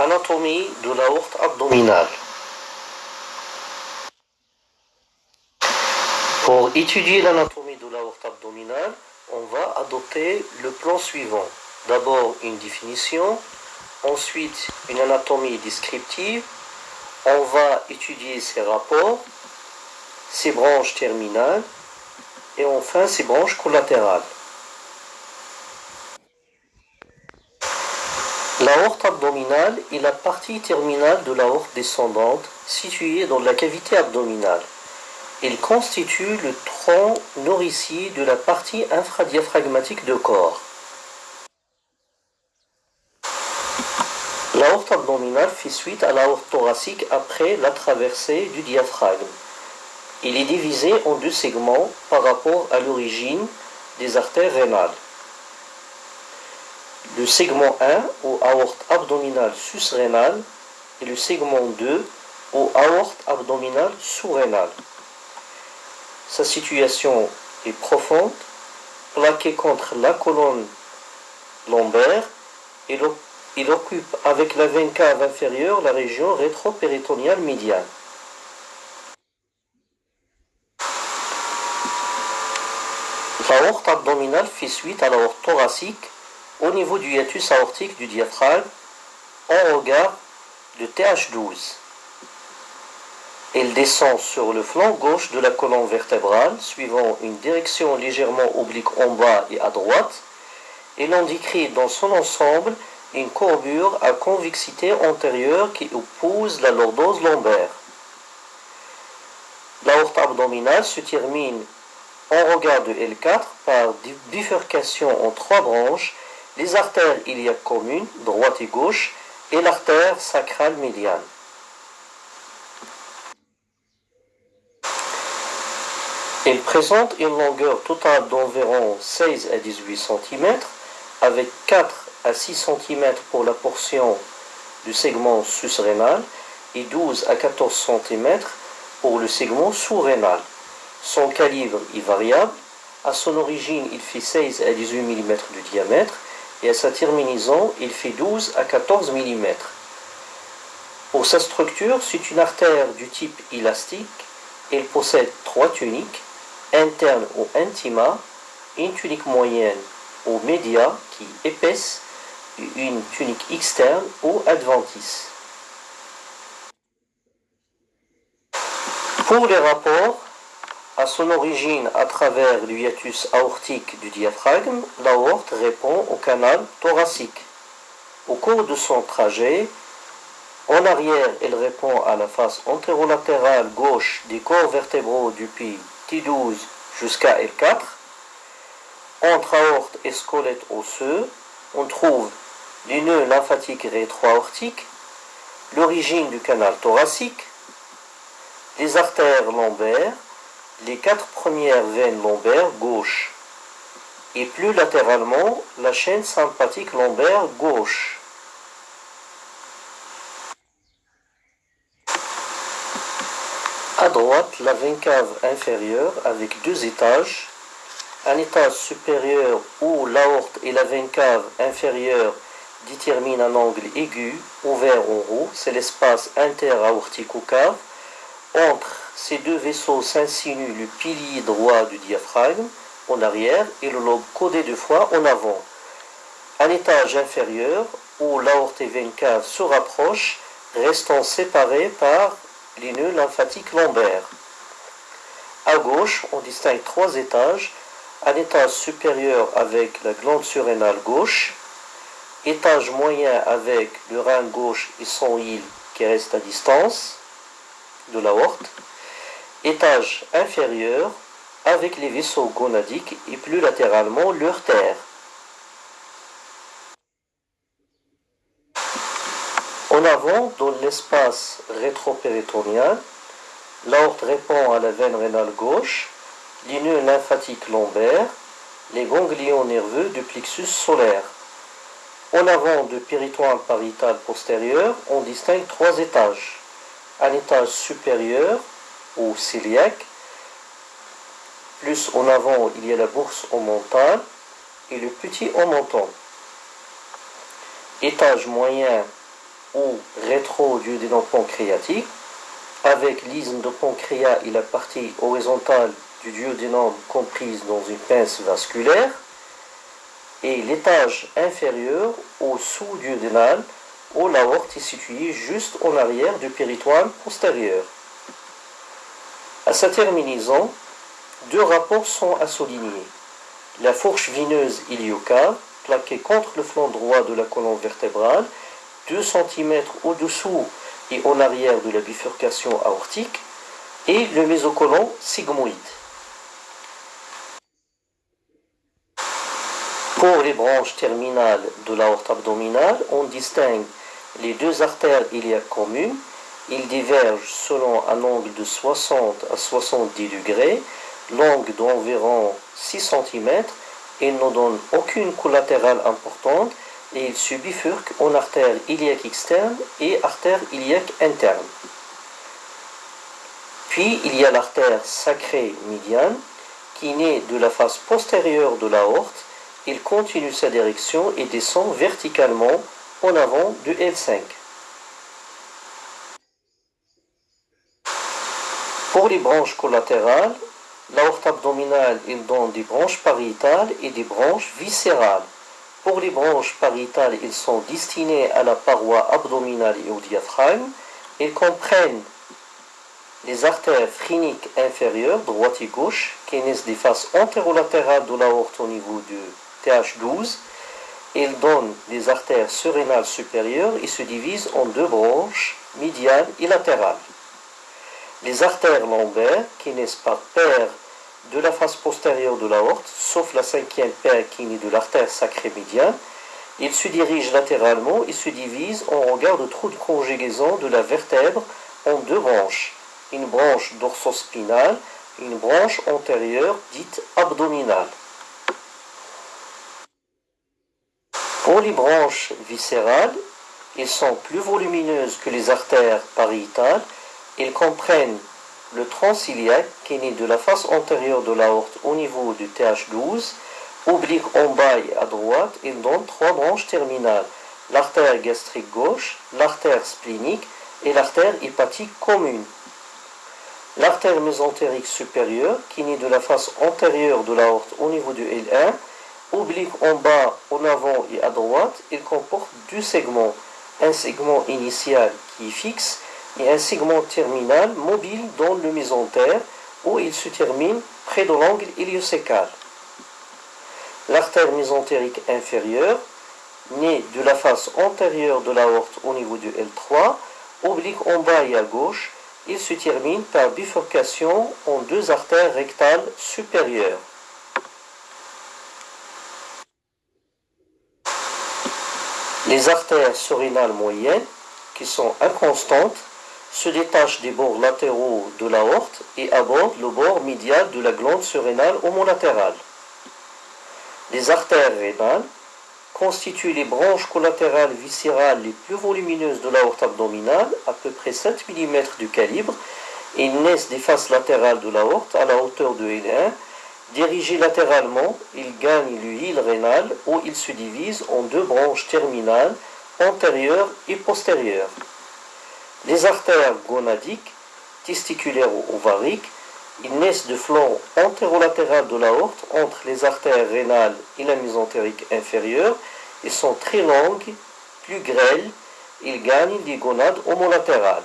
Anatomie de l'aorte abdominale. Pour étudier l'anatomie de l'aorte abdominale, on va adopter le plan suivant. D'abord une définition, ensuite une anatomie descriptive, on va étudier ses rapports, ses branches terminales et enfin ses branches collatérales. L'aorte abdominale est la partie terminale de l'aorte descendante située dans la cavité abdominale. Il constitue le tronc nourricier de la partie infradiaphragmatique du corps. L'aorte abdominale fait suite à l'aorte thoracique après la traversée du diaphragme. Il est divisé en deux segments par rapport à l'origine des artères rénales. Le segment 1 ou aorte abdominale susrénale et le segment 2 ou aorte abdominale sous-rénale. Sa situation est profonde, plaquée contre la colonne lombaire et il occupe avec la veine cave inférieure la région rétro-péritoniale médiane. L'aorte abdominale fait suite à l'aorte thoracique au niveau du hiatus aortique du diaphragme en regard de TH12. Elle descend sur le flanc gauche de la colonne vertébrale, suivant une direction légèrement oblique en bas et à droite, et l'on décrit dans son ensemble une courbure à convexité antérieure qui oppose la lordose lombaire. L'aorte abdominale se termine en regard de L4 par bifurcation en trois branches les artères iliaques communes, droite et gauche, et l'artère sacrale médiane. Elle présente une longueur totale d'environ 16 à 18 cm, avec 4 à 6 cm pour la portion du segment susrénal et 12 à 14 cm pour le segment sous-rénal. Son calibre est variable. À son origine, il fait 16 à 18 mm de diamètre et à sa terminaison, il fait 12 à 14 mm. Pour sa structure, c'est une artère du type élastique. Elle possède trois tuniques, interne ou intima, une tunique moyenne ou média qui épaisse et une tunique externe ou adventice. Pour les rapports, à son origine à travers le hiatus aortique du diaphragme, l'aorte répond au canal thoracique. Au cours de son trajet, en arrière, elle répond à la face antérolatérale gauche des corps vertébraux depuis T12 jusqu'à L4. Entre aorte et squelette osseux, on trouve les nœuds lymphatiques rétro-aortiques, l'origine du canal thoracique, les artères lombaires, les quatre premières veines lombaires gauche et plus latéralement la chaîne sympathique lombaire gauche. À droite, la veine cave inférieure avec deux étages, un étage supérieur où l'aorte et la veine cave inférieure déterminent un angle aigu ouvert en haut, c'est l'espace interaortico-cave entre ces deux vaisseaux s'insinuent le pilier droit du diaphragme en arrière et le lobe codé de foie en avant. Un étage inférieur où l'aorte et veine cave se rapprochent, restant séparés par les nœuds lymphatiques lombaires. À gauche, on distingue trois étages. Un étage supérieur avec la glande surrénale gauche, étage moyen avec le rein gauche et son île qui reste à distance de l'aorte, étage inférieur avec les vaisseaux gonadiques et plus latéralement l'urtère. En avant, dans l'espace rétropéritonien, l'aorte répond à la veine rénale gauche, les nœuds lymphatiques lombaires, les ganglions nerveux du plexus solaire. En avant de péritoine pariétal postérieur, on distingue trois étages. Un étage supérieur au cœliaque. Plus en avant, il y a la bourse au mental et le petit au menton. Étage moyen ou rétro-duodénum pancréatique, avec l'isthme de pancréas et la partie horizontale du duodénum comprise dans une pince vasculaire, et l'étage inférieur au sous-duodénal, où l'aorte est située juste en arrière du péritoine postérieur. À sa terminaison, deux rapports sont à souligner. La fourche vineuse iliocave, plaquée contre le flanc droit de la colonne vertébrale, 2 cm au-dessous et en arrière de la bifurcation aortique, et le mésocolon sigmoïde. Pour les branches terminales de l'aorte abdominale, on distingue les deux artères iliaques communes. Ils divergent selon un angle de 60 à 70 degrés, longue d'environ 6 cm et ne donnent aucune collatérale importante et ils se bifurquent en artère iliaque externe et artère iliaque interne. Puis il y a l'artère sacrée médiane qui naît de la face postérieure de l'aorte il continue sa direction et descend verticalement en avant du L5. Pour les branches collatérales, l'aorte abdominale donne des branches pariétales et des branches viscérales. Pour les branches pariétales, ils sont destinés à la paroi abdominale et au diaphragme. Ils comprennent les artères phréniques inférieures, droite et gauche, qui naissent des faces antérolatérales de l'aorte au niveau du TH12, il donne des artères surrénales supérieures et se divise en deux branches, médiales et latérales. Les artères lombaires, qui naissent par paire de la face postérieure de l'aorte, sauf la cinquième paire qui naît de l'artère sacrée médiane, ils se dirigent latéralement et se divisent en regard de trou de conjugaison de la vertèbre en deux branches, une branche dorsospinale et une branche antérieure dite abdominale. Pour les branches viscérales, ils sont plus volumineuses que les artères pariétales. Ils comprennent le transiliaque qui naît de la face antérieure de l'aorte au niveau du TH12, oblique en bas et à droite, il donne trois branches terminales, l'artère gastrique gauche, l'artère splénique et l'artère hépatique commune. L'artère mésentérique supérieure, qui naît de la face antérieure de l'aorte au niveau du L1, oblique en bas, en avant et à droite, il comporte deux segments. Un segment initial qui est fixe et un segment terminal mobile dans le mésentère où il se termine près de l'angle héliocécal. L'artère mésentérique inférieure, née de la face antérieure de l'aorte au niveau du L3, oblique en bas et à gauche, il se termine par bifurcation en deux artères rectales supérieures. Les artères surrénales moyennes, qui sont inconstantes, se détachent des bords latéraux de l'aorte et abordent le bord médial de la glande surrénale homolatérale. Les artères rénales constituent les branches collatérales viscérales les plus volumineuses de l'aorte abdominale, à peu près 7 mm de calibre, et naissent des faces latérales de l'aorte à la hauteur de L1 Dirigé latéralement, il gagne l'huile rénale où il se divise en deux branches terminales, antérieures et postérieures. Les artères gonadiques, testiculaires ou ovariques, ils naissent de flanc antérolatéral de l'aorte entre les artères rénales et la mésentérique inférieure et sont très longues, plus grêles, ils gagnent les gonades homolatérales.